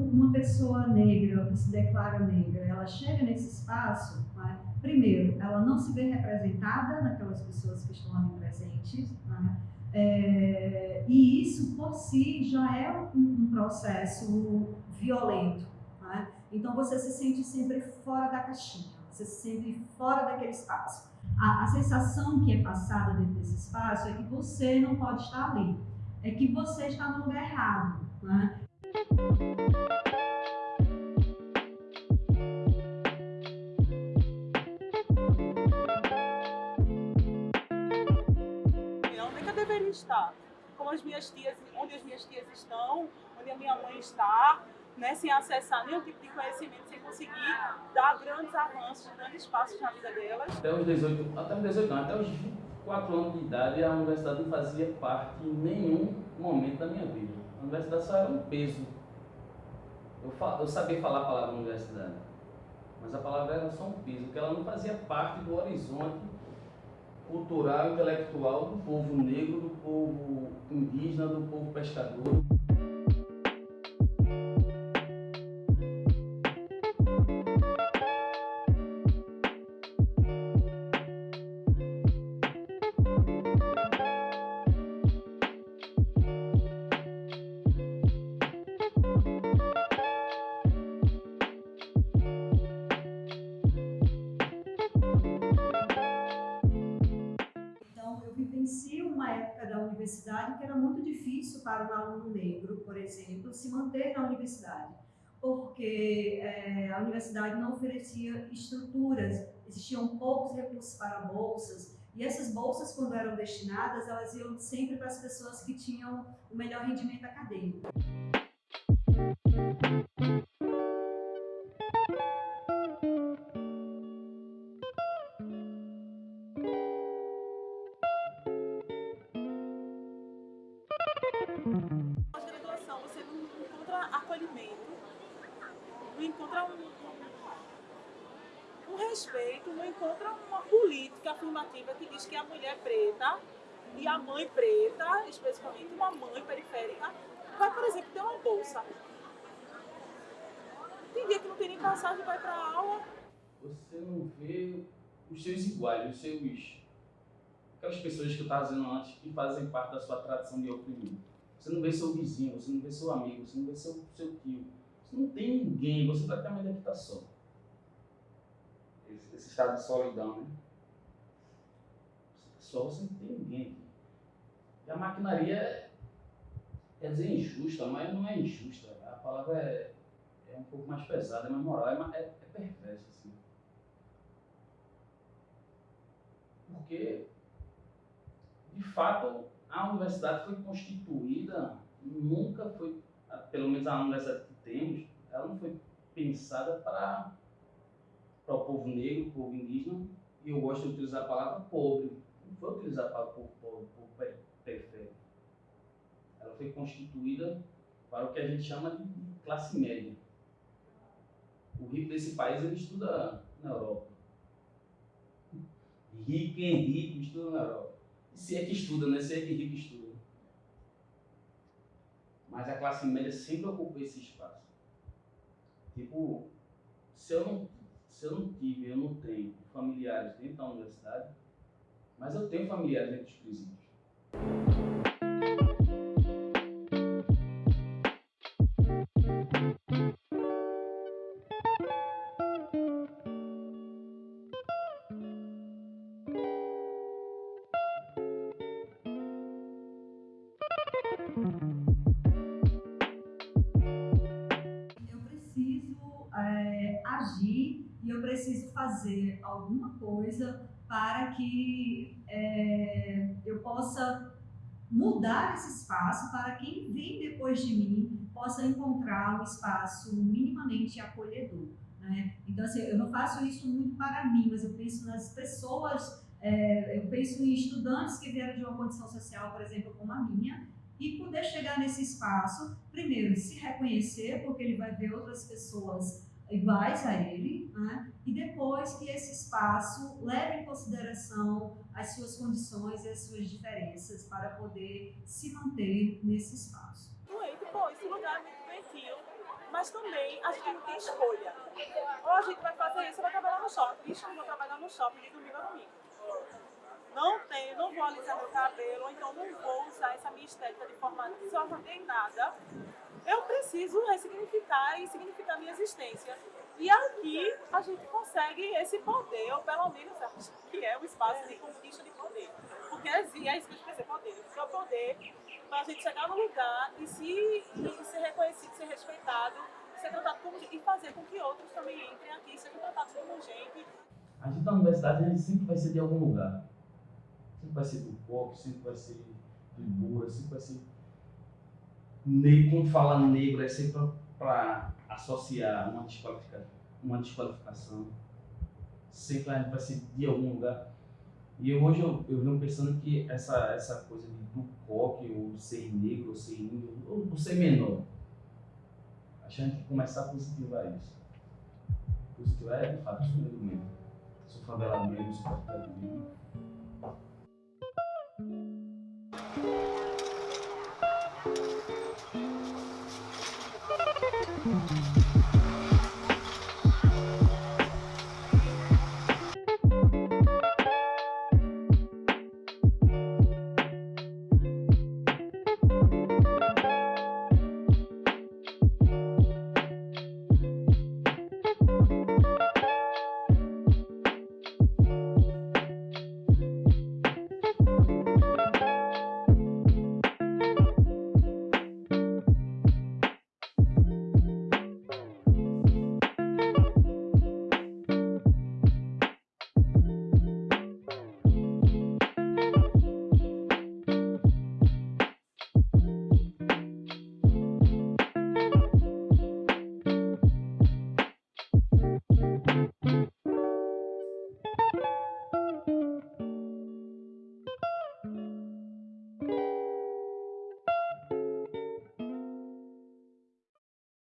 uma pessoa negra, que se declara negra, ela chega nesse espaço, né, primeiro, ela não se vê representada naquelas pessoas que estão ali presentes, né, é, e isso por si já é um, um processo violento. Né? Então você se sente sempre fora da caixinha, você se sente fora daquele espaço. A, a sensação que é passada dentro desse espaço é que você não pode estar ali, é que você está no lugar errado. Né? Onde eu deveria estar? Como as minhas tias, onde as minhas tias estão, onde a minha mãe está, né, sem acessar nenhum tipo de conhecimento, sem conseguir dar grandes avanços, grandes passos na vida delas. Até os 18, até os 18 anos, até os 24 anos de idade, a universidade não fazia parte em nenhum momento da minha vida. A universidade só era um peso. Eu, eu sabia falar a palavra universidade, mas a palavra era só um peso, porque ela não fazia parte do horizonte cultural, intelectual do povo negro, do povo indígena, do povo pescador. Difícil para um aluno negro, por exemplo, se manter na universidade, porque é, a universidade não oferecia estruturas, existiam poucos recursos para bolsas, e essas bolsas, quando eram destinadas, elas iam sempre para as pessoas que tinham o melhor rendimento acadêmico. Acolhimento, não encontra um, um respeito, não encontra uma política afirmativa que diz que a mulher preta e a mãe preta, especificamente uma mãe periférica, vai, por exemplo, ter uma bolsa. Tem dia que não tem nem passagem, vai para a aula. Você não vê os seus iguais, os seus aquelas pessoas que eu estava dizendo antes que fazem parte da sua tradição de oprimir. Você não vê seu vizinho, você não vê seu amigo, você não vê seu, seu tio. Você não tem ninguém, você praticamente está só. Esse, esse, estado de solidão, né? Você só, você não tem ninguém. E a maquinaria é, dizer injusta, mas não é injusta. A palavra é, é um pouco mais pesada, é mais moral, é, é, é perversa, assim. Porque de fato, a universidade foi constituída, nunca foi, pelo menos a universidade que temos, ela não foi pensada para, o povo negro, povo indígena, e eu gosto de utilizar a palavra pobre. Não foi utilizada para o povo pobre, povo periférico. Ela foi constituída para o que a gente chama de classe média. O rico desse país ele estuda na Europa. Rico em rico estuda na Europa. Se é que estuda, né? Se é que rico estuda. Mas a classe média sempre ocupou esse espaço. Tipo, se eu não, se eu não tive, eu não tenho familiares dentro da universidade, mas eu tenho familiares dentro dos presídios. Fazer alguma coisa para que é, eu possa mudar esse espaço para quem vem depois de mim possa encontrar um espaço minimamente acolhedor. Né? Então, assim, eu não faço isso muito para mim, mas eu penso nas pessoas, é, eu penso em estudantes que vieram de uma condição social, por exemplo, como a minha, e poder chegar nesse espaço, primeiro, se reconhecer, porque ele vai ver outras pessoas iguais a ele, né? e depois que esse espaço leve em consideração as suas condições e as suas diferenças para poder se manter nesse espaço. Doente, pô, esse lugar é muito doentio, mas também a gente não tem escolha. Ou a gente vai fazer isso vai trabalhar no shopping. Bicho, eu vou trabalhar no shopping de domingo a domingo. Não tenho, não vou alisar meu cabelo, então não vou usar essa minha estética de forma nada. Eu preciso ressignificar e significar minha existência. E aqui a gente consegue esse poder, ou pelo menos acho que é o espaço de conquista de poder. Porque é isso que a gente precisa poder. Porque é o poder para a gente chegar no lugar e, se, e ser reconhecido, ser respeitado, ser tratado como e fazer com que outros também entrem aqui e sejam tratados como gente. A gente na universidade sempre vai ser de algum lugar. Sempre vai ser do pop, sempre vai ser do Ibura, sempre vai ser. Quando fala negro, é sempre para associar uma desqualificação, uma desqualificação. Sempre a gente vai ser de algum lugar. E hoje eu, eu venho pensando que essa, essa coisa de, do coque, ou ser negro, ou ser índio, ou, ou ser menor, a gente tem que começar a positivar isso. Positivar é de fato, sou negro mesmo. Sou favelado mesmo, sou praticado mesmo. Mm-hmm.